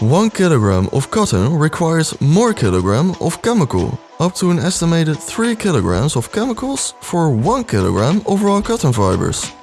1 kilogram of cotton requires more kilogram of chemical, up to an estimated 3 kilograms of chemicals for 1 kilogram of raw cotton fibers.